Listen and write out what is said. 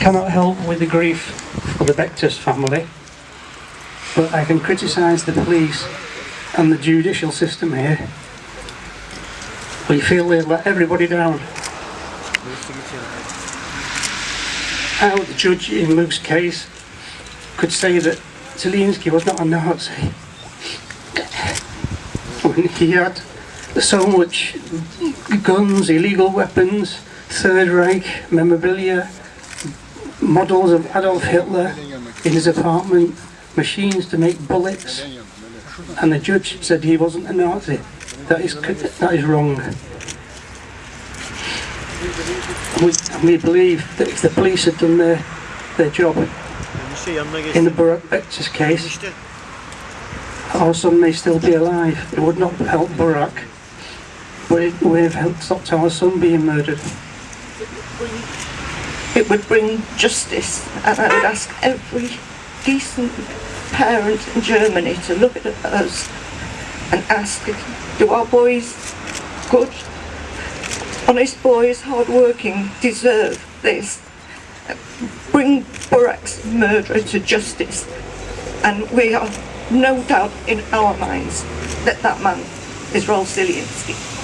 cannot help with the grief of the Bektaş family, but I can criticise the police and the judicial system here. We feel they've let everybody down. How the judge in Luke's case could say that Zielinski was not a Nazi when he had so much guns, illegal weapons, Third Reich memorabilia, models of Adolf Hitler in his apartment, machines to make bullets, and the judge said he wasn't a Nazi. That is that is wrong. We, we believe that if the police had done their their job in the Burak case, our son may still be alive. It would not help Burak, but it would have helped stop our son being murdered. It would bring justice, and I would ask every decent parent in Germany to look at us and ask, do our boys, good, honest boys, hard-working, deserve this? Bring Burak's murderer to justice, and we are no doubt in our minds that that man is Rolf Zielinski.